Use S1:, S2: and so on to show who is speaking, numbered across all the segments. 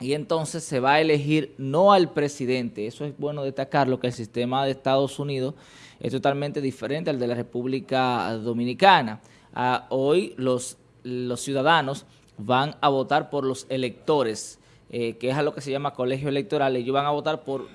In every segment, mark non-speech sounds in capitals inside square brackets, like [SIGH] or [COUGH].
S1: y entonces se va a elegir no al presidente. Eso es bueno destacarlo, que el sistema de Estados Unidos es totalmente diferente al de la República Dominicana. Ah, hoy los, los ciudadanos van a votar por los electores, eh, que es a lo que se llama colegio electoral. Ellos van a votar por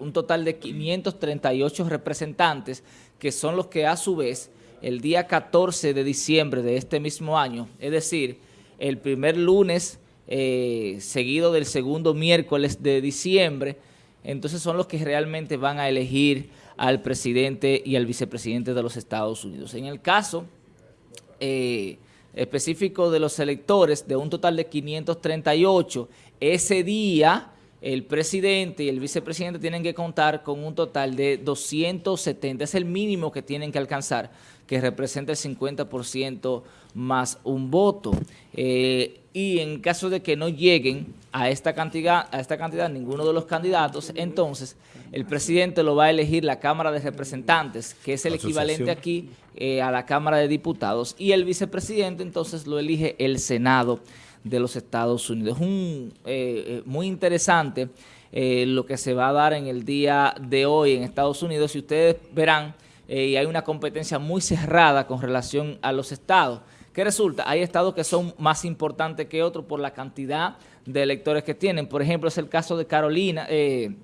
S1: un total de 538 representantes, que son los que a su vez, el día 14 de diciembre de este mismo año, es decir, el primer lunes eh, seguido del segundo miércoles de diciembre, entonces son los que realmente van a elegir al presidente y al vicepresidente de los Estados Unidos. En el caso eh, específico de los electores, de un total de 538, ese día el presidente y el vicepresidente tienen que contar con un total de 270, es el mínimo que tienen que alcanzar, que representa el 50% más un voto. Eh, y en caso de que no lleguen a esta cantidad, a esta cantidad ninguno de los candidatos, entonces el presidente lo va a elegir la Cámara de Representantes, que es el equivalente aquí eh, a la Cámara de Diputados, y el vicepresidente entonces lo elige el Senado de los Estados Unidos. Es un, eh, eh, muy interesante lo que se va a dar en el día de hoy en Estados Unidos. Y ustedes verán, y hay una competencia muy cerrada con relación a los estados. ¿Qué resulta? Hay estados que son más importantes que otros por la cantidad de electores que tienen. Por ejemplo, es el caso de Carolina, eh,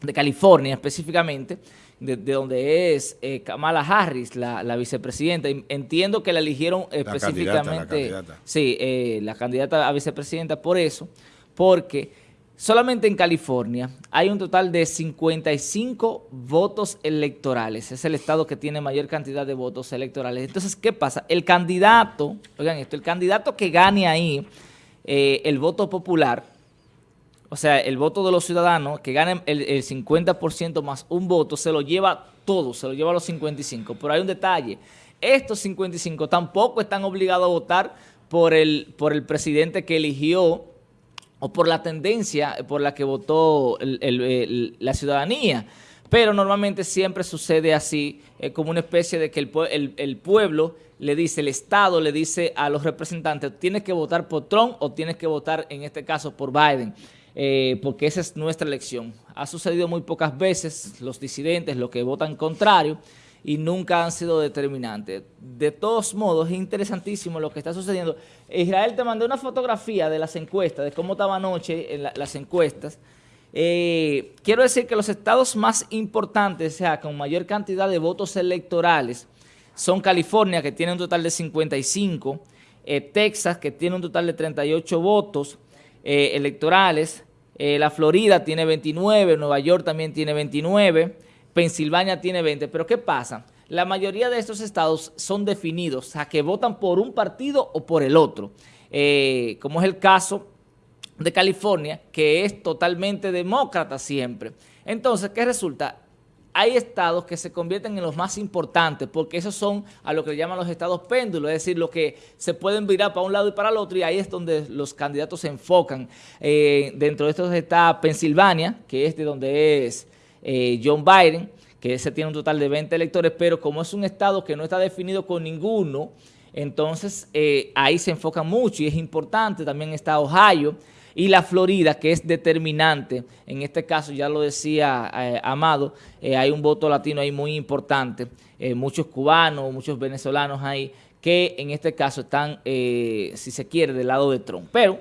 S1: de California específicamente, de, donde es eh, Kamala Harris, la, vicepresidenta. Entiendo que la eligieron específicamente. La candidata, Sí, eh, la candidata a vicepresidenta por eso, porque Solamente en California hay un total de 55 votos electorales. Es el estado que tiene mayor cantidad de votos electorales. Entonces, ¿qué pasa? El candidato, oigan esto, el candidato que gane ahí eh, el voto popular, o sea, el voto de los ciudadanos, que gane el, 50% más un voto, se lo lleva todo, se lo lleva a los 55. Pero hay un detalle, estos 55 tampoco están obligados a votar por el, por el presidente que eligió o por la tendencia por la que votó la ciudadanía. Pero normalmente siempre sucede así, eh, como una especie de que el, pueblo le dice, el Estado le dice a los representantes, tienes que votar por Trump o tienes que votar, en este caso, por Biden, eh, porque esa es nuestra elección. Ha sucedido muy pocas veces, los disidentes, los que votan contrario, y nunca han sido determinantes. De todos modos, es interesantísimo lo que está sucediendo. Israel te mandó una fotografía de las encuestas, de cómo estaba anoche las encuestas. Eh, quiero decir que los estados más importantes, o sea, con mayor cantidad de votos electorales, son California, que tiene un total de 55, eh, Texas, que tiene un total de 38 votos eh, electorales, la Florida tiene 29, Nueva York también tiene 29, Pensilvania tiene 20, pero ¿qué pasa? La mayoría de estos estados son definidos, o sea, que votan por un partido o por el otro, eh, como es el caso de California, que es totalmente demócrata siempre. Entonces, ¿qué resulta? Hay estados que se convierten en los más importantes porque esos son a lo que le llaman los estados péndulos, es decir, lo que se pueden virar para un lado y para el otro y ahí es donde los candidatos se enfocan. Eh, dentro de estos está Pensilvania, que es de donde es eh, John Biden, que ese tiene un total de 20 electores, pero como es un estado que no está definido con ninguno, entonces eh, ahí se enfoca mucho y es importante. También está Ohio y la Florida, que es determinante. En este caso, ya lo decía eh, Amado, hay un voto latino ahí muy importante. muchos cubanos, muchos venezolanos ahí, que en este caso están, si se quiere, del lado de Trump. Pero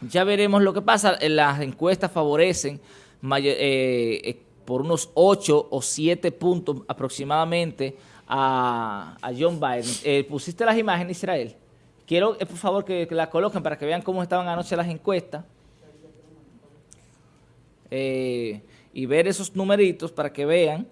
S1: ya veremos lo que pasa. Las encuestas favorecen eh, por unos 8 o 7 puntos aproximadamente a, John Biden. Eh, ¿Pusiste las imágenes, Israel? Quiero, eh, por favor, que, las coloquen para que vean cómo estaban anoche las encuestas. Eh, y ver esos numeritos para que vean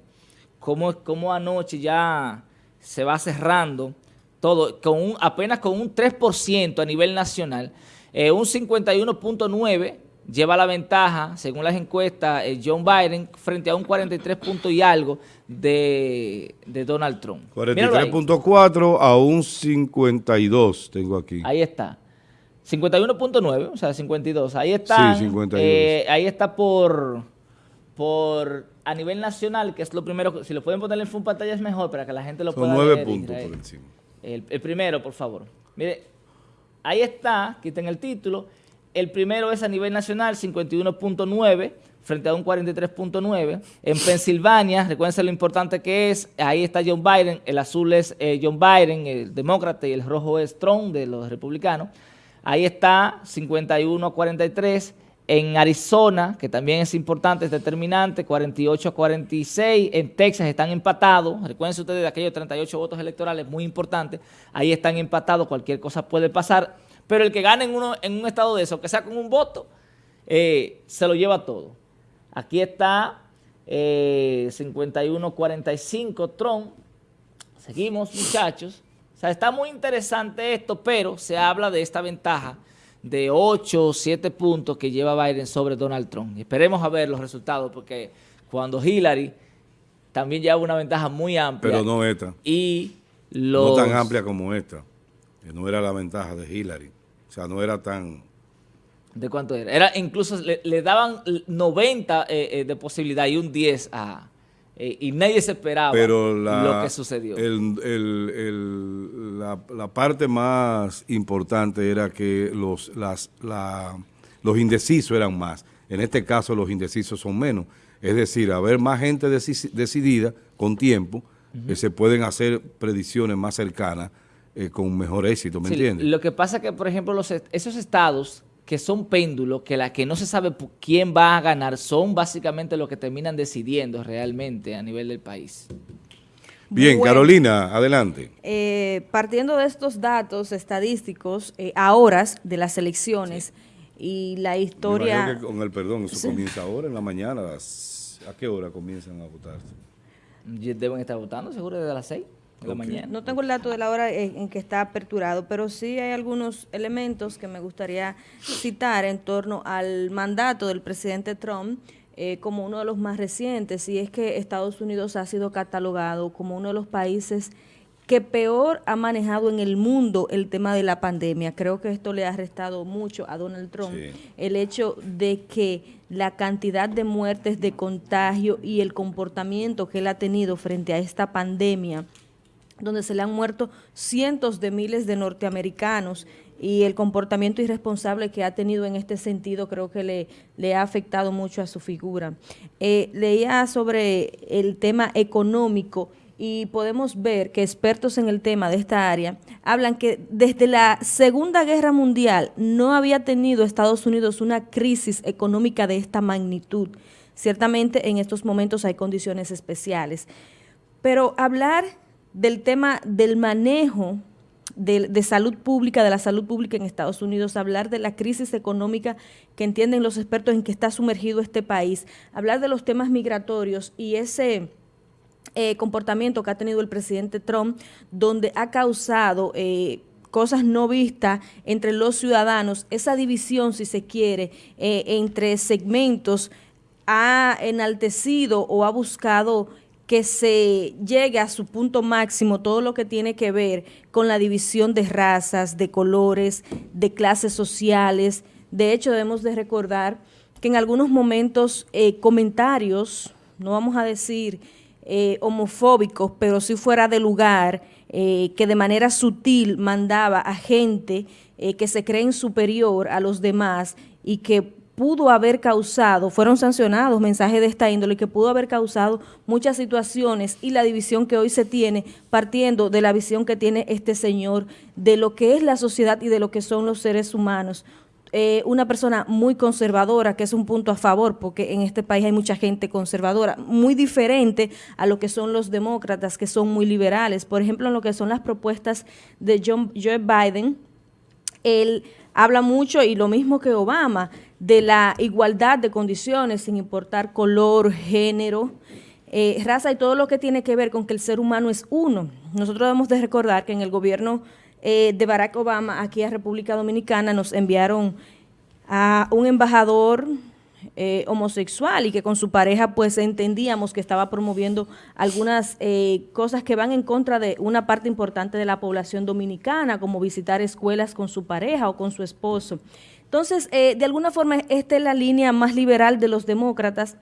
S1: cómo, cómo anoche ya se va cerrando todo, con un, apenas con un 3% a nivel nacional, un 51.9% lleva la ventaja, según las encuestas, eh, John Biden frente a un 43 puntos y algo de, Donald Trump.
S2: 43.4 a un 52 tengo aquí.
S1: Ahí está. 51.9, o sea, 52. Ahí está. Sí, 52. Eh, ahí está por, por a nivel nacional, que es lo primero. Si lo pueden poner en full pantalla es mejor para que la gente lo Son pueda
S2: nueve puntos por encima.
S1: El, el primero, por favor. Mire, ahí está, quiten el título el primero es a nivel nacional, 51.9 frente a un 43.9. En Pensilvania, recuerden lo importante que es, ahí está John Biden, el azul es eh, John Biden, el demócrata, y el rojo es Trump, de los republicanos. Ahí está 51 a 43. En Arizona, que también es importante, es determinante, 48 a 46. En Texas están empatados. Recuerden ustedes de aquellos 38 votos electorales, muy importante. Ahí están empatados, cualquier cosa puede pasar. Pero el que gane en, uno, en un estado de eso, que sea con un voto, eh, se lo lleva todo. Aquí está eh, 51-45 Trump. Seguimos, muchachos. O sea, está muy interesante esto, pero se habla de esta ventaja de 8 o 7 puntos que lleva Biden sobre Donald Trump. esperemos a ver los resultados, porque cuando Hillary también lleva una ventaja muy amplia.
S2: Pero no esta.
S1: Y
S2: No tan amplia como esta. Que no era la ventaja de Hillary. O sea, no era tan
S1: ¿De cuánto era? Era incluso le, daban 90 eh, eh, de posibilidad y un 10 a... Eh, y nadie se esperaba lo que sucedió.
S2: la, parte más importante era que los, las, los indecisos eran más. En este caso los indecisos son menos. Es decir, haber más gente decidida con tiempo, que se pueden hacer predicciones más cercanas con mejor éxito, ¿me entiendes?
S1: Lo que pasa es que, por ejemplo, los, esos estados que son péndulos, que la que no se sabe quién va a ganar, son básicamente los que terminan decidiendo realmente a nivel del país.
S2: Bien, Carolina, adelante.
S3: Eh, partiendo de estos datos estadísticos, eh, a horas de las elecciones y la historia...
S2: con el perdón, eso comienza ahora en la mañana, ¿a qué hora comienzan a votar?
S1: Deben estar votando seguro desde las seis.
S3: No tengo el dato de la hora en, que está aperturado, pero sí hay algunos elementos que me gustaría citar en torno al mandato del presidente Trump eh, como uno de los más recientes, y es que Estados Unidos ha sido catalogado como uno de los países que peor ha manejado en el mundo el tema de la pandemia. Creo que esto le ha restado mucho a Donald Trump el hecho de que la cantidad de muertes, de contagio y el comportamiento que él ha tenido frente a esta pandemia donde se le han muerto cientos de miles de norteamericanos y el comportamiento irresponsable que ha tenido en este sentido creo que le, le ha afectado mucho a su figura. Eh, leía sobre el tema económico y podemos ver que expertos en el tema de esta área hablan que desde la Segunda Guerra Mundial no había tenido Estados Unidos una crisis económica de esta magnitud. Ciertamente en estos momentos hay condiciones especiales, pero hablar del tema del manejo de, salud pública, de la salud pública en Estados Unidos, hablar de la crisis económica que entienden los expertos en que está sumergido este país, hablar de los temas migratorios y ese eh, comportamiento que ha tenido el presidente Trump, donde ha causado... Eh, cosas no vistas entre los ciudadanos, esa división, si se quiere, eh, entre segmentos, ha enaltecido o ha buscado que se llegue a su punto máximo todo lo que tiene que ver con la división de razas, de colores, de clases sociales. De hecho, debemos de recordar que en algunos momentos eh, comentarios, no vamos a decir eh, homofóbicos, pero si fuera de lugar, eh, que de manera sutil mandaba a gente que se creen superior a los demás y que pudo haber causado, fueron sancionados mensajes de esta índole que pudo haber causado muchas situaciones y la división que hoy se tiene partiendo de la visión que tiene este señor de lo que es la sociedad y de lo que son los seres humanos. Eh, una persona muy conservadora, que es un punto a favor, porque en este país hay mucha gente conservadora, muy diferente a lo que son los demócratas, que son muy liberales. Por ejemplo, en lo que son las propuestas de John, Joe Biden, él habla mucho, y lo mismo que Obama, de la igualdad de condiciones sin importar color, género, eh, raza y todo lo que tiene que ver con que el ser humano es uno. Nosotros debemos de recordar que en el gobierno eh, de Barack Obama aquí a República Dominicana nos enviaron a un embajador eh, homosexual y que con su pareja pues entendíamos que estaba promoviendo algunas cosas que van en contra de una parte importante de la población dominicana, como visitar escuelas con su pareja o con su esposo. Entonces, eh, de alguna forma, esta es la línea más liberal de los demócratas,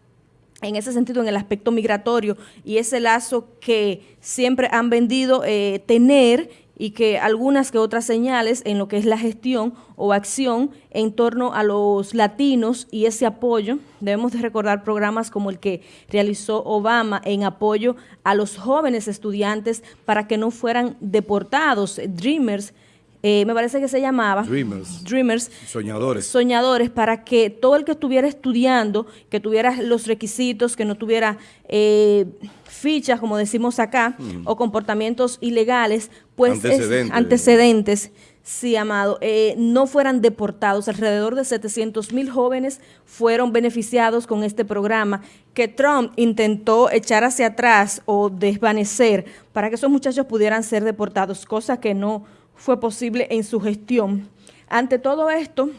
S3: en ese sentido, en el aspecto migratorio, y ese lazo que siempre han vendido eh, tener y que algunas que otras señales en lo que es la gestión o acción en torno a los latinos y ese apoyo. Debemos de recordar programas como el que realizó Obama en apoyo a los jóvenes estudiantes para que no fueran deportados, Dreamers, eh, me parece que se llamaba
S2: Dreamers.
S3: Dreamers.
S2: Soñadores.
S3: Soñadores, para que todo el que estuviera estudiando, que tuviera los requisitos, que no tuviera eh, fichas, como decimos acá, mm. o comportamientos ilegales, pues antecedentes, antecedentes sí, amado, eh, no fueran deportados. Alrededor de 700 mil jóvenes fueron beneficiados con este programa que Trump intentó echar hacia atrás o desvanecer para que esos muchachos pudieran ser deportados, cosa que no fue posible en su gestión. Ante todo esto,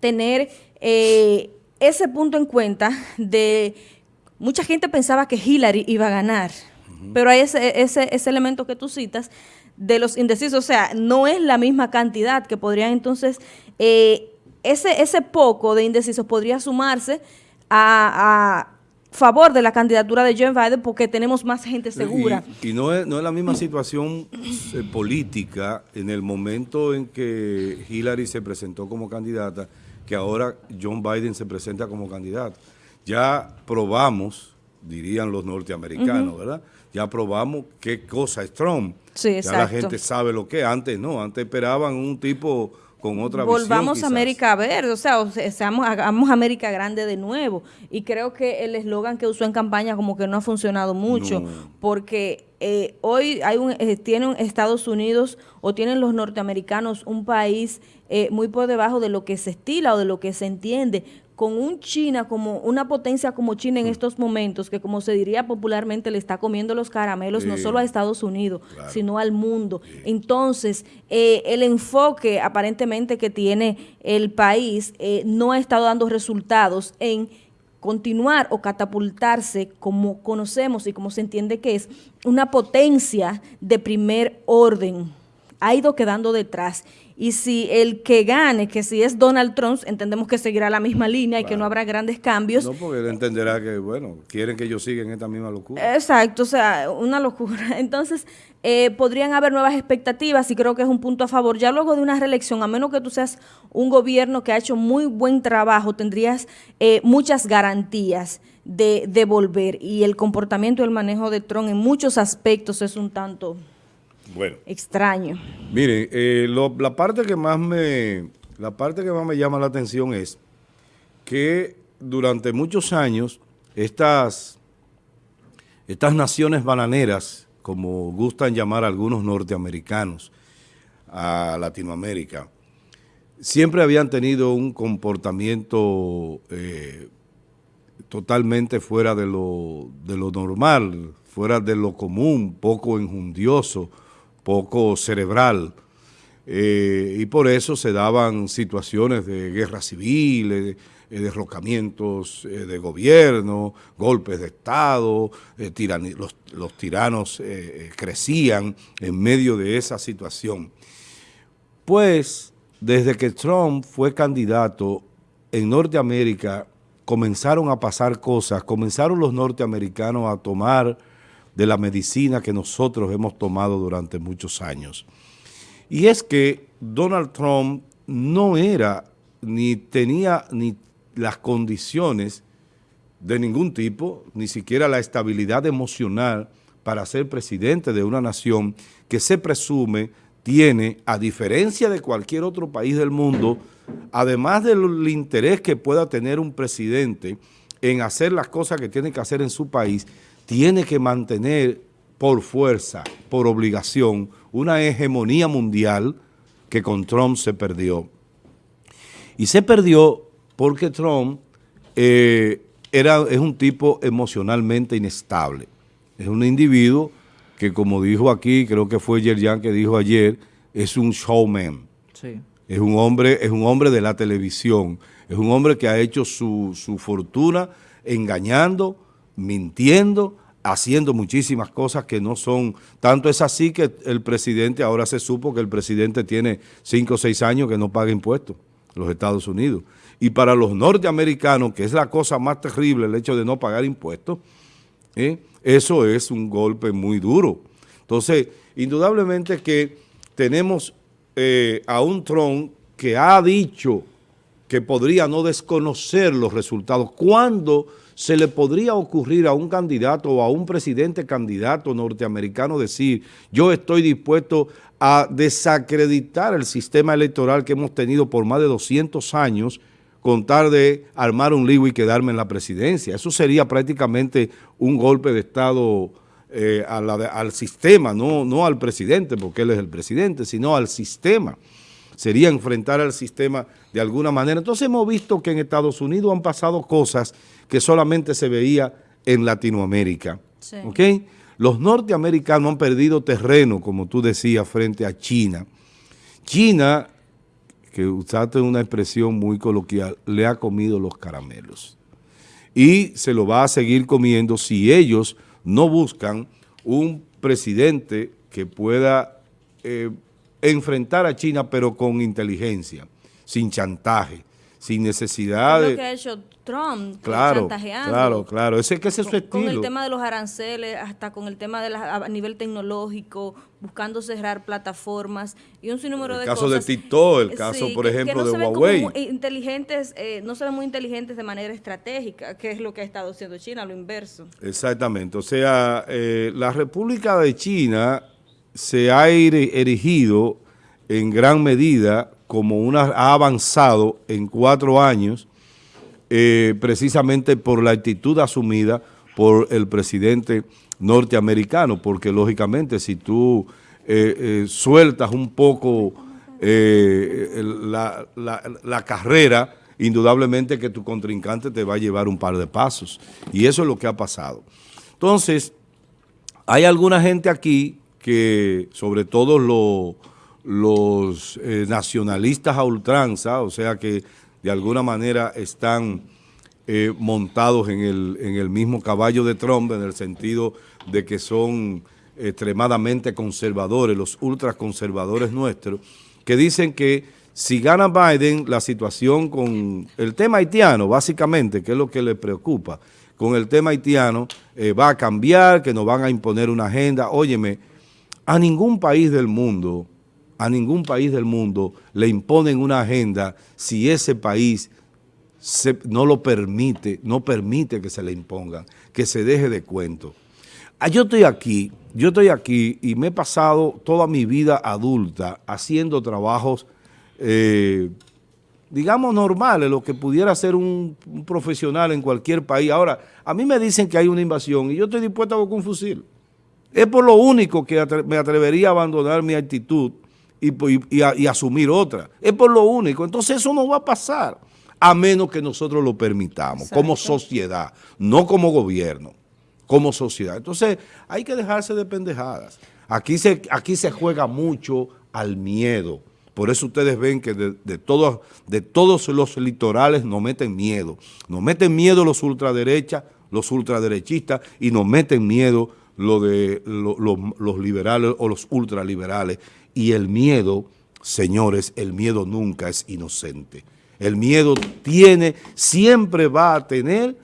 S3: tener eh, ese punto en cuenta de mucha gente pensaba que Hillary iba a ganar, pero hay ese, ese, ese elemento que tú citas de los indecisos, o sea, no es la misma cantidad que podrían entonces, eh, ese, ese poco de indecisos podría sumarse a, favor de la candidatura de Joe Biden porque tenemos más gente segura.
S2: Y, no, es, no es la misma situación eh, política en el momento en que Hillary se presentó como candidata que ahora John Biden se presenta como candidato. Ya probamos, dirían los norteamericanos, ¿verdad? Ya probamos qué cosa es Trump.
S3: Sí,
S2: ya la gente sabe lo que es. Antes no, antes esperaban un tipo con otra
S3: Volvamos a América Verde, o sea, seamos, hagamos América Grande de nuevo. Y creo que el eslogan que usó en campaña como que no ha funcionado mucho, porque eh, hoy hay un, eh, tienen Estados Unidos o tienen los norteamericanos un país eh, muy por debajo de lo que se estila o de lo que se entiende con un China como una potencia como China en estos momentos, que como se diría popularmente le está comiendo los caramelos no solo a Estados Unidos, sino al mundo. Entonces, eh, el enfoque aparentemente que tiene el país eh, no ha estado dando resultados en continuar o catapultarse como conocemos y como se entiende que es una potencia de primer orden. Ha ido quedando detrás y si el que gane, que si es Donald Trump, entendemos que seguirá la misma línea y que no habrá grandes cambios.
S2: No, porque él entenderá que, bueno, quieren que yo siga en esta misma locura.
S3: Exacto, o sea, una locura. [LAUGHS] Entonces, eh, podrían haber nuevas expectativas y creo que es un punto a favor. Ya luego de una reelección, a menos que tú seas un gobierno que ha hecho muy buen trabajo, tendrías eh, muchas garantías de, de volver. Y el comportamiento y el manejo de Trump en muchos aspectos es un tanto
S2: bueno.
S3: Extraño.
S2: Mire, eh, la parte que más me la parte que más me llama la atención es que durante muchos años estas, estas naciones bananeras, como gustan llamar algunos norteamericanos a Latinoamérica, siempre habían tenido un comportamiento eh, totalmente fuera de lo, de lo normal, fuera de lo común, poco enjundioso, poco cerebral, eh, y por eso se daban situaciones de guerra civil, eh, derrocamientos eh, de gobierno, golpes de Estado, los, los, tiranos crecían en medio de esa situación. Pues, desde que Trump fue candidato en Norteamérica, comenzaron a pasar cosas, comenzaron los norteamericanos a tomar de la medicina que nosotros hemos tomado durante muchos años. Y es que Donald Trump no era ni tenía ni las condiciones de ningún tipo, ni siquiera la estabilidad emocional para ser presidente de una nación que se presume tiene, a diferencia de cualquier otro país del mundo, además del interés que pueda tener un presidente en hacer las cosas que tiene que hacer en su país, tiene que mantener por fuerza, por obligación, una hegemonía mundial que con Trump se perdió. Y se perdió porque Trump eh, era, es un tipo emocionalmente inestable. Es un individuo que, como dijo aquí, creo que fue Yerjan que dijo ayer, es un showman. Es un hombre, es un hombre de la televisión. Es un hombre que ha hecho su, su fortuna engañando, mintiendo, haciendo muchísimas cosas que no son, tanto es así que el presidente, ahora se supo que el presidente tiene cinco o seis años que no paga impuestos los Estados Unidos. Y para los norteamericanos, que es la cosa más terrible el hecho de no pagar impuestos, ¿eh? eso es un golpe muy duro. Entonces, indudablemente que tenemos eh, a un Trump que ha dicho que podría no desconocer los resultados. ¿Cuándo se le podría ocurrir a un candidato o a un presidente candidato norteamericano decir yo estoy dispuesto a desacreditar el sistema electoral que hemos tenido por más de 200 años con tal de armar un lío y quedarme en la presidencia? Eso sería prácticamente un golpe de Estado eh, al sistema, no, no al presidente, porque él es el presidente, sino al sistema. Sería enfrentar al sistema de alguna manera. Entonces hemos visto que en Estados Unidos han pasado cosas que solamente se veía en Latinoamérica. Los norteamericanos han perdido terreno, como tú decías, frente a China. China, que usaste una expresión muy coloquial, le ha comido los caramelos. Y se lo va a seguir comiendo si ellos no buscan un presidente que pueda eh, enfrentar a China, pero con inteligencia, sin chantaje, sin necesidad de...
S3: lo que ha hecho Trump,
S2: claro, Claro, claro, ese que ese es su estilo.
S3: Con el tema de los aranceles, hasta con el tema de la, a nivel tecnológico, buscando cerrar plataformas y un sinnúmero de
S2: cosas.
S3: El
S2: caso de TikTok, el caso, por ejemplo, de Huawei.
S3: inteligentes, eh, no se ven muy inteligentes de manera estratégica, que es lo que ha estado haciendo China, lo inverso.
S2: Exactamente, o sea, eh, la República de China se ha erigido en gran medida como una, ha avanzado en cuatro años eh, precisamente por la actitud asumida por el presidente norteamericano, porque lógicamente si tú eh, eh, sueltas un poco la, la carrera, indudablemente que tu contrincante te va a llevar un par de pasos. Y eso es lo que ha pasado. Entonces, hay alguna gente aquí que, sobre todo los nacionalistas a ultranza, o sea que de alguna manera están eh, montados en el, en el mismo caballo de Trump, en el sentido de que son extremadamente conservadores, los ultraconservadores nuestros, que dicen que si gana Biden, la situación con el tema haitiano, básicamente, que es lo que le preocupa, con el tema haitiano eh, va a cambiar, que nos van a imponer una agenda. Óyeme, a ningún país del mundo a ningún país del mundo le imponen una agenda si ese país no lo permite, no permite que se le impongan, que se deje de cuento. Ah, yo estoy aquí, yo estoy aquí y me he pasado toda mi vida adulta haciendo trabajos, eh, digamos, normales, lo que pudiera ser un, profesional en cualquier país. Ahora, a mí me dicen que hay una invasión y yo estoy dispuesto a un fusil. Es por lo único que me atrevería a abandonar mi actitud y, asumir otra. Es por lo único. Entonces eso no va a pasar a menos que nosotros lo permitamos como sociedad, no como gobierno, como sociedad. Entonces hay que dejarse de pendejadas. Aquí se, aquí se juega mucho al miedo. Por eso ustedes ven que de, todos, de todos los litorales nos meten miedo. Nos meten miedo los ultraderechas, los ultraderechistas y nos meten miedo lo de los liberales o los ultraliberales y el miedo, señores, el miedo nunca es inocente. El miedo tiene, siempre va a tener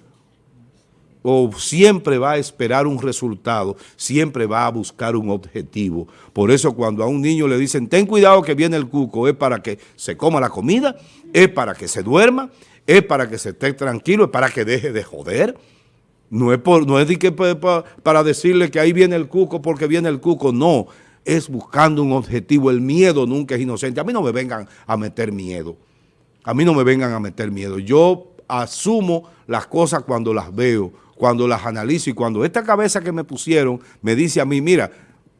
S2: o siempre va a esperar un resultado, siempre va a buscar un objetivo. Por eso cuando a un niño le dicen, ten cuidado que viene el cuco, es para que se coma la comida, es para que se duerma, es para que se esté tranquilo, es para que deje de joder. No es, por, no es que para, para decirle que ahí viene el cuco porque viene el cuco, no es buscando un objetivo. El miedo nunca es inocente. A mí no me vengan a meter miedo. A mí no me vengan a meter miedo. Yo asumo las cosas cuando las veo, cuando las analizo y cuando esta cabeza que me pusieron me dice a mí, mira,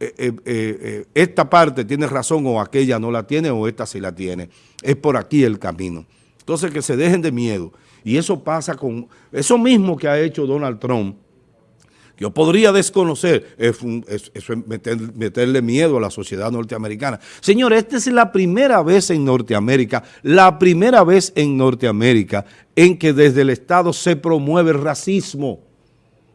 S2: eh, eh, eh, esta parte tiene razón o aquella no la tiene o esta sí la tiene. Es por aquí el camino. Entonces que se dejen de miedo. Y eso pasa con, eso mismo que ha hecho Donald Trump, yo podría desconocer, eso es meterle miedo a la sociedad norteamericana. Señor, esta es la primera vez en Norteamérica, la primera vez en Norteamérica en que desde el Estado se promueve el racismo,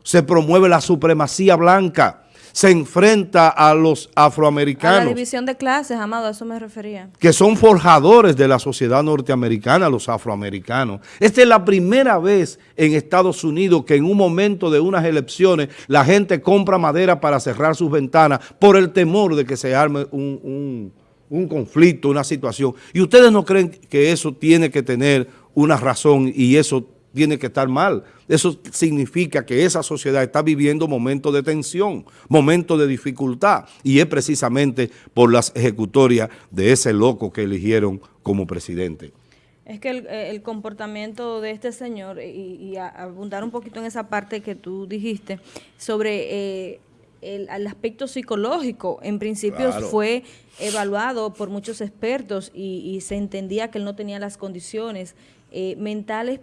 S2: se promueve la supremacía blanca se enfrenta a los afroamericanos. A
S3: la división de clases, Amado, a eso me refería.
S2: Que son forjadores de la sociedad norteamericana, los afroamericanos. Esta es la primera vez en Estados Unidos que en un momento de unas elecciones la gente compra madera para cerrar sus ventanas por el temor de que se arme un, un conflicto, una situación, y ustedes no creen que eso tiene que tener una razón y eso tiene que estar mal. Eso significa que esa sociedad está viviendo momentos de tensión, momentos de dificultad, y es precisamente por las ejecutorias de ese loco que eligieron como presidente.
S3: Es que el, eh, comportamiento de este señor, y, abundar un poquito en esa parte que tú dijiste, sobre eh, el, aspecto psicológico, en principio fue evaluado por muchos expertos y, se entendía que él no tenía las condiciones eh, mentales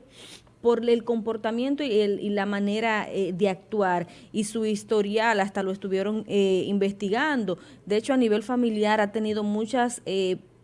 S3: por el comportamiento y, el, y la manera de actuar y su historial hasta lo estuvieron investigando. De hecho, a nivel familiar ha tenido muchas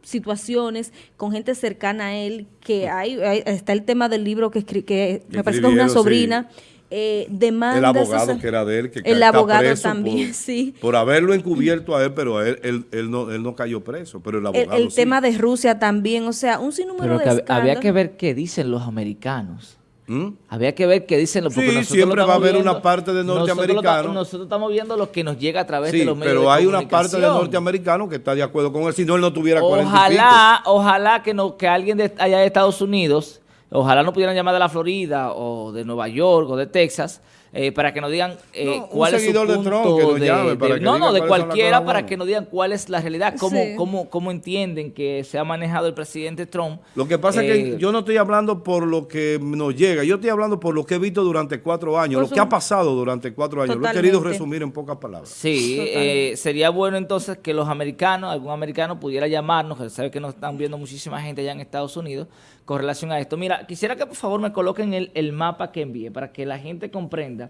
S3: situaciones con gente cercana a él, que hay, está el tema del libro que, que me parece que es una sobrina, eh, demanda...
S2: El abogado que era de él, que
S3: El abogado también, sí.
S2: Por haberlo encubierto a él, pero él, él, no, él no cayó preso, pero el abogado
S3: El, tema de Rusia también, o sea, un sinnúmero de
S1: Había que ver qué dicen los americanos. ¿Mm? Había que ver qué dicen los
S2: sí, siempre va a haber una parte de norteamericanos.
S1: Nosotros, estamos viendo lo que nos llega a través de los medios
S2: pero hay una parte de norteamericanos que está de acuerdo con él, si no él no tuviera
S1: Ojalá, ojalá que no que alguien de allá de Estados Unidos, ojalá no pudieran llamar de la Florida o de Nueva York o de Texas, eh, para que nos digan eh, cuál es su punto de Trump que llame para que no, no, de cualquiera para que nos digan cuál es la realidad, cómo, cómo, cómo entienden que se ha manejado el presidente Trump.
S2: Lo que pasa es que eh, yo no estoy hablando por lo que nos llega, yo estoy hablando por lo que he visto durante cuatro años, lo que ha pasado durante cuatro años. Lo he querido resumir en pocas palabras.
S1: Sí, eh, sería bueno entonces que los americanos, algún americano pudiera llamarnos, que sabe que nos están viendo muchísima gente allá en Estados Unidos, con relación a esto. Mira, quisiera que por favor me coloquen el, el mapa que envíe para que la gente comprenda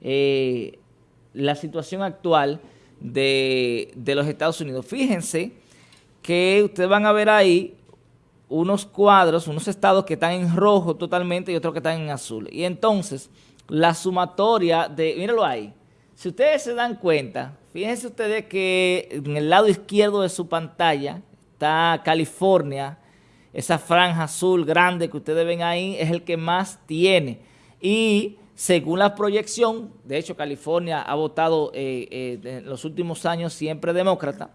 S1: eh, la situación actual de, de, los Estados Unidos. Fíjense que ustedes van a ver ahí unos cuadros, unos estados que están en rojo totalmente y otros que están en azul. Y entonces, la sumatoria de, míralo ahí, si ustedes se dan cuenta, fíjense ustedes que en el lado izquierdo de su pantalla está California, esa franja azul grande que ustedes ven ahí es el que más tiene. Y según la proyección, de hecho California ha votado eh, eh, en los últimos años siempre demócrata,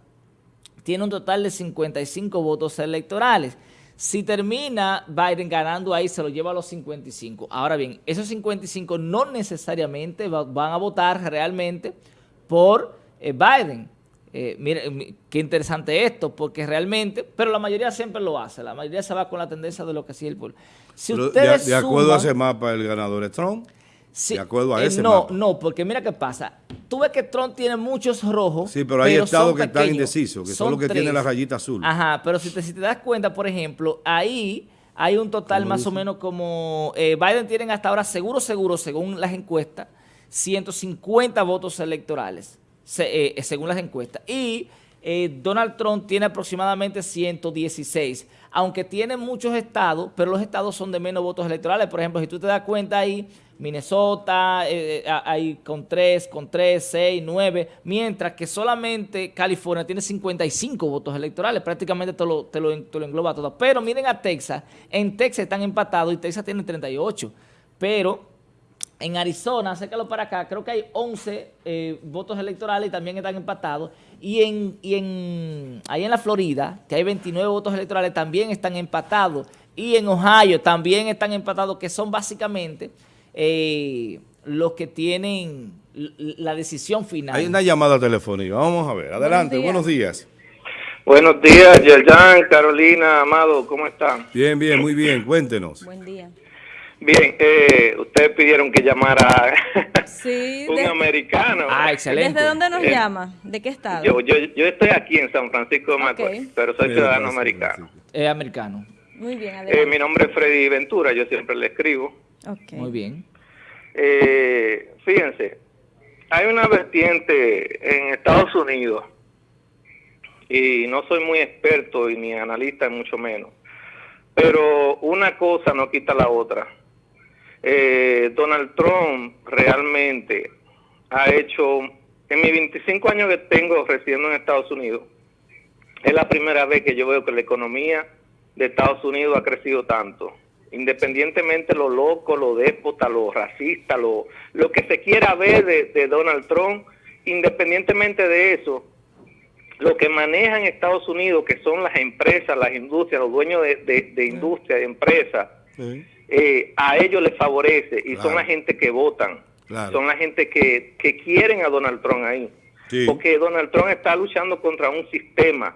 S1: tiene un total de 55 votos electorales. Si termina Biden ganando ahí, se lo lleva a los 55. Ahora bien, esos 55 no necesariamente van a votar realmente por eh, Biden. mire, qué interesante esto, porque realmente, pero la mayoría siempre lo hace, la mayoría se va con la tendencia de lo que sigue el pueblo.
S2: Si ustedes de, acuerdo a ese mapa, el ganador es Trump de acuerdo a eh, ese
S1: No, no, porque mira qué pasa. Tú ves que Trump tiene muchos rojos.
S2: Sí, pero hay estados que están indecisos, que son, los que tienen la rayita azul.
S1: Ajá, pero si te, si te das cuenta, por ejemplo, ahí hay un total más o menos como... Eh, Biden tiene hasta ahora seguro, seguro, según las encuestas, 150 votos electorales, eh, según las encuestas. Y Donald Trump tiene aproximadamente 116, aunque tiene muchos estados, pero los estados son de menos votos electorales. Por ejemplo, si tú te das cuenta ahí, Minnesota eh, eh, hay con 3, con 3, 6, 9, mientras que solamente California tiene 55 votos electorales, prácticamente te lo, te lo, engloba todo. Pero miren a Texas, en Texas están empatados y Texas tiene 38, pero en Arizona, acércalo para acá, creo que hay 11 eh, votos electorales y también están empatados. Y en, y en ahí en la Florida, que hay 29 votos electorales, también están empatados. Y en Ohio también están empatados, que son básicamente eh, los que tienen la decisión final.
S2: Hay una llamada telefónica, vamos a ver. Adelante, buenos días.
S4: Buenos días, Yerjan, Carolina, Amado, ¿cómo están?
S2: Bien, bien, muy bien, cuéntenos.
S3: Buen día.
S4: Bien, eh, ustedes pidieron que llamara [LAUGHS] un americano.
S3: Ah, excelente. ¿Desde dónde nos eh, llama? ¿De qué estado?
S4: Yo, yo, yo estoy aquí en San Francisco de Macorís, pero soy ciudadano americano.
S1: Es americano.
S3: Muy bien, adelante.
S4: mi nombre es Freddy Ventura, yo siempre le escribo.
S1: Muy bien.
S4: Eh, fíjense, hay una vertiente en Estados Unidos, y no soy muy experto y ni analista, mucho menos, pero una cosa no quita la otra. Eh, Donald Trump realmente ha hecho, en mis 25 años que tengo residiendo en Estados Unidos, es la primera vez que yo veo que la economía de Estados Unidos ha crecido tanto independientemente lo loco, lo déspota, lo racista, lo, lo que se quiera ver de, Donald Trump, independientemente de eso, lo que manejan Estados Unidos, que son las empresas, las industrias, los dueños de, de, industria, de empresas, eh, a ellos les favorece y son la gente que votan, son la gente que, que quieren a Donald Trump ahí. Porque Donald Trump está luchando contra un sistema.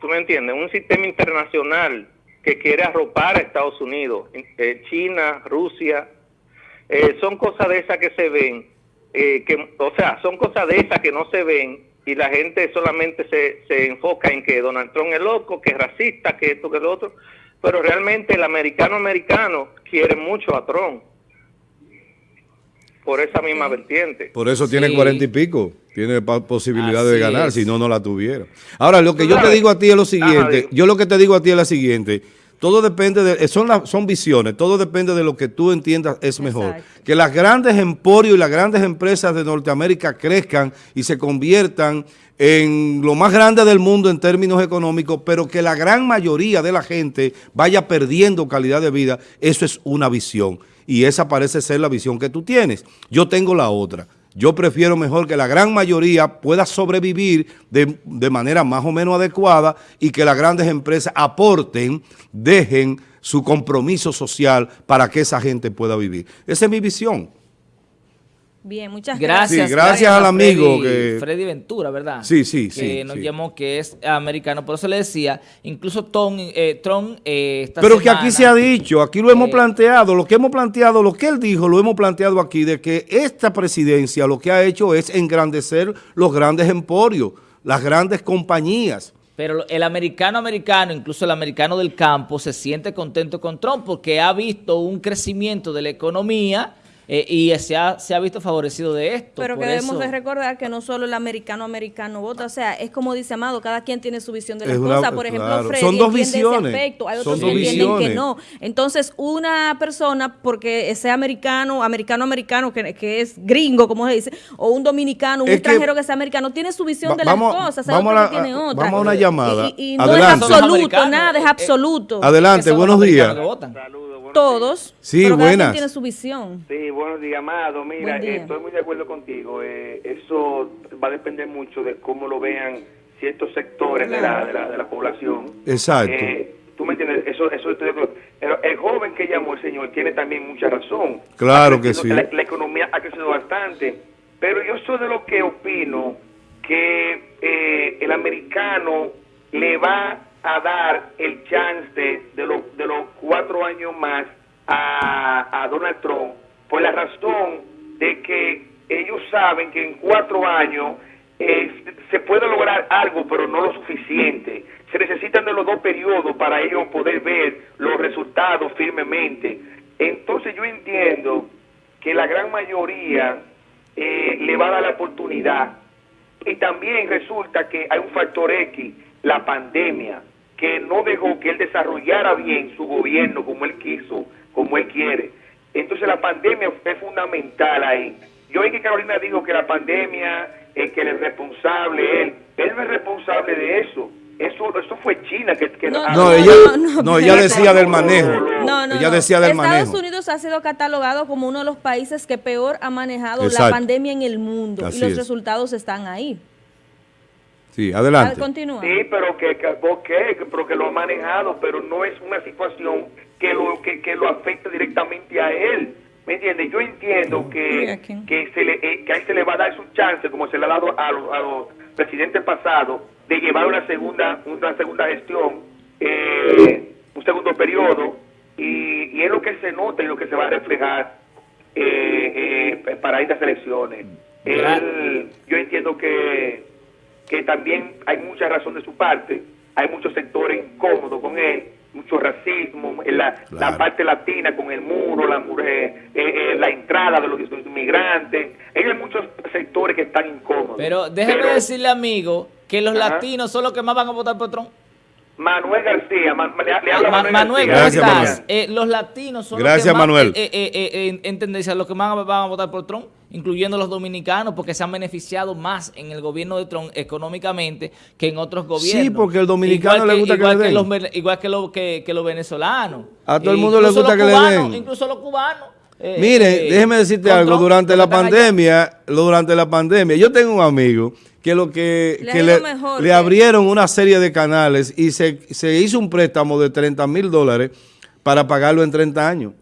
S4: ¿Tú me entiendes? Un sistema internacional que quiere arropar a Estados Unidos, eh, China, Rusia. Eh, son cosas de esas que se ven, eh, que, o sea, son cosas de esas que no se ven y la gente solamente se, se enfoca en que Donald Trump es loco, que es racista, que esto, que lo otro. Pero realmente el americano americano quiere mucho a Trump por esa misma vertiente.
S2: Por eso tiene cuarenta y pico, tiene posibilidad de ganar, si no, no la tuviera. Ahora, lo que yo te digo a ti es lo siguiente, yo lo que te digo a ti es lo siguiente, todo depende de, son, son visiones, todo depende de lo que tú entiendas es mejor. Que las grandes emporios y las grandes empresas de Norteamérica crezcan y se conviertan en lo más grande del mundo en términos económicos, pero que la gran mayoría de la gente vaya perdiendo calidad de vida, eso es una visión y esa parece ser la visión que tú tienes. Yo tengo la otra. Yo prefiero mejor que la gran mayoría pueda sobrevivir de, de manera más o menos adecuada y que las grandes empresas aporten, dejen su compromiso social para que esa gente pueda vivir. Esa es mi visión.
S3: Bien, muchas gracias.
S2: gracias, al amigo.
S1: Freddy, Ventura, ¿verdad?
S2: Sí, sí, sí.
S1: Que nos llamó que es americano. Por eso le decía, incluso Tom, eh, Trump eh,
S2: Pero que aquí se ha dicho, aquí lo hemos planteado, lo que hemos planteado, lo que él dijo, lo hemos planteado aquí, de que esta presidencia lo que ha hecho es engrandecer los grandes emporios, las grandes compañías.
S1: Pero el americano americano, incluso el americano del campo, se siente contento con Trump porque ha visto un crecimiento de la economía eh, y se ha, se ha visto favorecido de esto.
S3: Pero que debemos de recordar que no solo el americano-americano vota, o sea, es como dice Amado, cada quien tiene su visión de las cosas. Por ejemplo, Freddy
S2: Son dos visiones.
S3: hay otros que entienden que no. Entonces, una persona, porque sea americano, americano-americano, que, que, es gringo, como se dice, o un dominicano, un extranjero que, sea americano, tiene su visión de las cosas,
S2: vamos a, tiene otra. Vamos a una llamada.
S3: Y, no es absoluto, nada es eh, absoluto.
S2: Adelante, buenos días.
S3: Todos.
S2: Sí, pero buenas.
S3: tiene su visión.
S5: Sí, buenos días, Amado. Mira, estoy muy de acuerdo contigo. Eh, eso va a depender mucho de cómo lo vean ciertos sectores de, la, de, la, de, la, población.
S2: Exacto. Eh,
S5: tú me entiendes, eso, eso estoy de acuerdo. Pero el joven que llamó el señor tiene también mucha razón.
S2: Claro que sí.
S5: La, la, economía ha crecido bastante. Pero yo soy de lo que opino que eh, el americano le va a dar el chance de, los de los cuatro años más a, a Donald Trump por la razón de que ellos saben que en cuatro años eh, se puede lograr algo, pero no lo suficiente. Se necesitan de los dos periodos para ellos poder ver los resultados firmemente. Entonces yo entiendo que la gran mayoría eh, le va a dar la oportunidad. Y también resulta que hay un factor X, la pandemia que no dejó que él desarrollara bien su gobierno como él quiso, como él quiere. Entonces la pandemia fue fundamental ahí. Yo oí que Carolina dijo que la pandemia, es que él es responsable, él, él no es responsable de eso. Eso, eso fue China que, que
S2: no, no, ella, no, ella decía del manejo. No, no, ella decía del
S3: Estados
S2: manejo.
S3: Unidos ha sido catalogado como uno de los países que peor ha manejado la pandemia en el mundo y los resultados están ahí.
S2: Sí, adelante.
S5: Sí, pero que, que, pero que lo ha manejado, pero no es una situación que lo que, que lo afecte directamente a él. ¿Me entiendes? Yo entiendo que, que, se le, eh, que a él se le va a dar su chance, como se le ha dado a los, a los presidentes pasados, de llevar una segunda una segunda gestión, eh, un segundo periodo, y, y, es lo que se nota y lo que se va a reflejar eh, eh para estas elecciones. yo entiendo que que también hay mucha razón de su parte, hay muchos sectores incómodos con él, mucho racismo, en la, la parte latina con el muro, la, eh, eh, la entrada de los inmigrantes, hay muchos sectores que están incómodos.
S1: Pero déjeme decirle, amigo, que los latinos son los que más van a votar por Trump.
S5: Manuel García, le, habla
S1: Manuel, Manuel ¿cómo estás? Eh, los latinos son
S2: los que
S1: más,
S2: Manuel.
S1: Eh, eh, en tendencia, los que más van a votar por Trump, incluyendo los dominicanos, porque se han beneficiado más en el gobierno de Trump económicamente que en otros gobiernos.
S2: Sí, porque el dominicano le gusta que, le den.
S1: los, igual que, lo, que, los venezolanos.
S2: A todo el mundo le gusta que le den.
S1: Incluso los cubanos.
S2: Mire, déjeme decirte algo, durante la pandemia, durante la pandemia, yo tengo un amigo que lo que,
S3: Le ha
S2: que
S3: ido
S2: le,
S3: mejor
S2: le
S3: que-
S2: abrieron una serie de canales y se, se hizo un préstamo de 30 mil dólares para pagarlo en 30 años.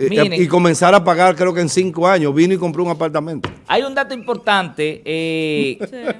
S2: Eh,
S1: Miren.
S2: y comenzar a pagar creo que en 5 años. Vino y compró un apartamento.
S1: Hay un dato importante eh,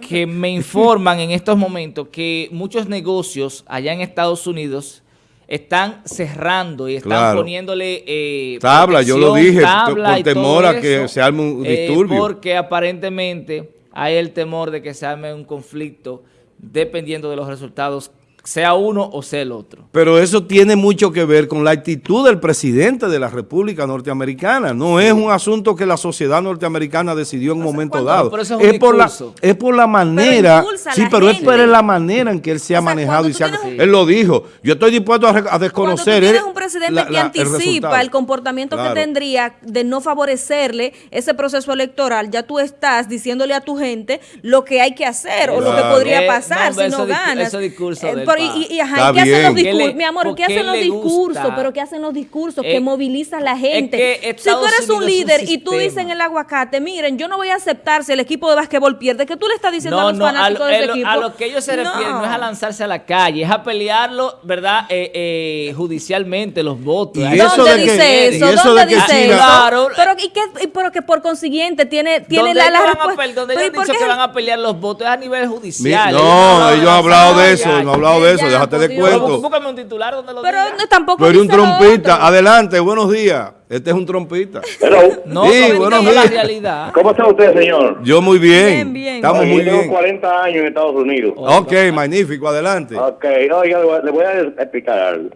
S1: que me informan en estos momentos que muchos negocios allá en Estados Unidos están cerrando y están
S2: Claro.
S1: poniéndole eh,
S2: Tabla, yo lo dije,
S1: tabla y
S2: temor a que
S1: eso,
S2: se arme un
S1: eh,
S2: disturbio.
S1: porque aparentemente hay el temor de que se arme un conflicto dependiendo de los resultados, sea uno o sea el otro.
S2: Pero eso tiene mucho que ver con la actitud del presidente de la República Norteamericana. No es un asunto que la sociedad norteamericana decidió en un momento
S3: ¿cuánto?
S2: dado.
S1: Pero eso es un
S2: por la,
S1: discurso.
S2: es por la manera, sí,
S3: la
S2: pero es por la manera en que él se ha
S3: O sea,
S2: manejado y se ha- él lo dijo. Yo estoy dispuesto a, re- a
S3: Cuando tú
S2: desconocer
S3: tienes
S2: eh,
S3: un presidente
S2: la-
S3: que
S2: el
S3: anticipa el, comportamiento
S2: Claro.
S3: que tendría de no favorecerle ese proceso electoral, ya tú estás diciéndole a tu gente lo que hay que hacer o lo que podría
S1: Eh,
S3: pasar
S1: no,
S3: si no
S1: ese discu-
S3: ganas.
S1: ese discurso
S3: Eh,
S1: del
S3: y- y, y, ajá,
S2: Está
S3: ¿y qué hacen los
S2: bien.
S1: ¿Qué le-
S3: discursos? Mi amor, ¿qué hacen los discursos? Pero ¿qué hacen los discursos?
S1: Eh,
S3: que movilizan a la gente.
S1: que
S3: si tú eres un
S1: Unidos es un
S3: líder y tú dices en el aguacate, miren, yo no voy a aceptar si el equipo de básquetbol pierde, que tú le estás diciendo a los
S1: no, a
S3: fanáticos
S1: lo,
S3: de ese
S1: a lo-
S3: equipo.
S1: a lo que ellos se refieren no es a lanzarse a la calle, es a pelearlo, ¿verdad? Eh, eh, judicialmente, los votos.
S2: Y eso
S3: ¿Dónde
S2: de que-
S3: dice eso?
S2: eso
S3: ¿Dónde
S2: de que
S3: dice eso?
S1: Claro.
S3: Pero, ¿y qué, y pero que por consiguiente tiene, tiene la, la
S1: a
S3: respuesta.
S1: donde ellos
S3: ¿y por
S1: han dicho que van a pelear los votos es a nivel judicial.
S2: no, ellos han hablado de eso, no han hablado de eso,
S3: ya,
S2: déjate de
S3: Dios.
S2: cuento.
S1: Pero búscame un titular donde lo
S3: Pero
S1: diga.
S3: no, tampoco
S2: eres un trompista.
S3: otro.
S2: Adelante, buenos días. Este es un trompista.
S6: Hello.
S1: No,
S2: Sí,
S1: no
S2: buenos
S1: diga la
S2: días.
S1: realidad.
S6: ¿Cómo está usted, señor?
S2: Yo muy bien.
S3: Bien, bien.
S2: Estamos
S6: Oye,
S2: muy
S6: yo tengo
S2: bien.
S6: 40 años en Estados Unidos.
S2: Ok, magnífico, adelante.
S6: Ok, oiga, le voy a- le voy a explicar algo.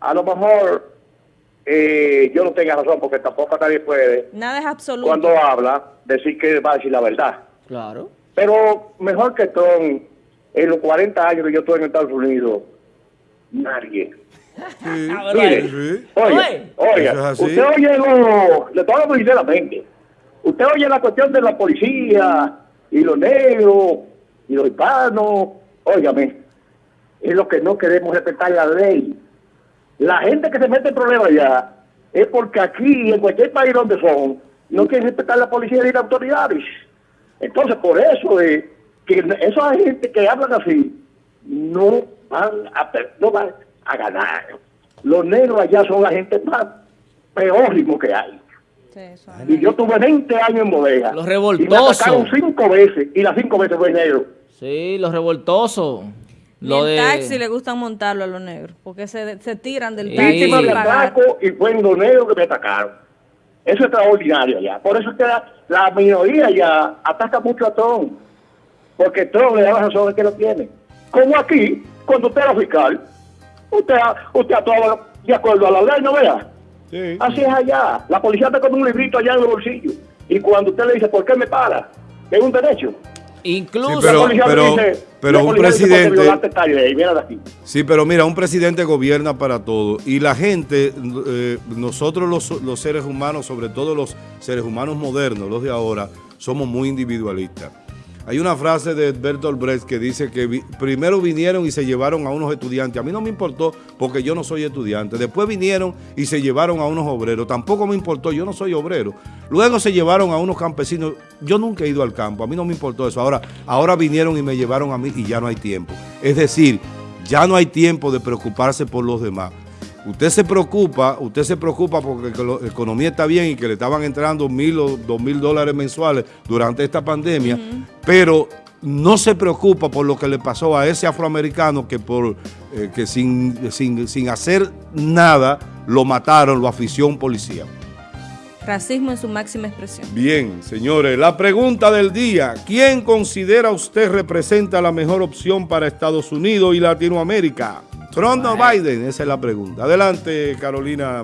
S6: A lo mejor eh, yo no tenga razón porque tampoco nadie puede,
S3: Nada es absoluto.
S6: cuando habla, decir que va a decir la verdad.
S1: Claro.
S6: Pero mejor que Trump, en los 40 años que yo estoy en Estados Unidos, nadie. [LAUGHS]
S1: Ah,
S6: Mire,
S2: Sí.
S1: Oye.
S6: oiga,
S2: es
S6: usted oye lo, le estoy hablando sinceramente, usted oye la cuestión de la policía y los negros y los hispanos, óigame, es lo que no queremos respetar la ley. La gente que se mete en problemas allá es porque aquí, en cualquier país donde son, no quieren respetar la policía ni las autoridades. Entonces, por eso es que esa gente que hablan así no van a, no van a ganar. Los negros allá son la gente más peorimo que hay.
S3: Sí, eso.
S6: Y yo tuve 20 años en bodega.
S1: Los
S6: Y me
S1: revoltosos.
S6: atacaron cinco veces, y las cinco veces fue negro.
S1: Sí, los revoltosos. Lo de...
S3: taxi le gustan montarlo a los negros, porque se, se tiran del
S1: Sí.
S3: taxi
S6: ataco y fue en los negros que me atacaron. Eso es extraordinario allá. Por eso es que la, la minoría ya ataca mucho a Trump. Porque Trump le da la razón de que lo tiene. Como aquí, cuando usted era fiscal, usted, usted actuaba de acuerdo a la ley, ¿no vea?
S2: Sí.
S6: Así es allá. La policía está con un librito allá en el bolsillo. Y cuando usted le dice, ¿por qué me para? Es un derecho.
S1: Incluso...
S2: Sí, pero-
S6: la
S2: pero-
S6: dice,
S2: pero
S6: la
S2: un
S6: policía dice, "Porque
S2: presidente-
S6: ley, mira de aquí.
S2: Sí, pero mira, un presidente gobierna para todo y la gente, eh, nosotros los, los seres humanos, sobre todo los seres humanos modernos, los de ahora, somos muy individualistas. Hay una frase de Bertolt Brecht que dice que primero vinieron y se llevaron a unos estudiantes. A mí no me importó porque yo no soy estudiante. Después vinieron y se llevaron a unos obreros. Tampoco me importó, yo no soy obrero. Luego se llevaron a unos campesinos. Yo nunca he ido al campo, a mí no me importó eso. Ahora, ahora vinieron y me llevaron a mí y ya no hay tiempo. Es decir, ya no hay tiempo de preocuparse por los demás. Usted se preocupa, usted se preocupa porque que la economía está bien y que le estaban entrando mil o dos mil dólares mensuales durante esta pandemia, pero no se preocupa por lo que le pasó a ese afroamericano que por eh, que sin, sin, sin hacer nada lo mataron, lo afició un policía.
S3: Racismo en su máxima expresión.
S2: Bien, señores, la pregunta del día. ¿Quién considera usted representa la mejor opción para Estados Unidos y Latinoamérica? ¿Trump Biden? Esa es la pregunta. Adelante, Carolina.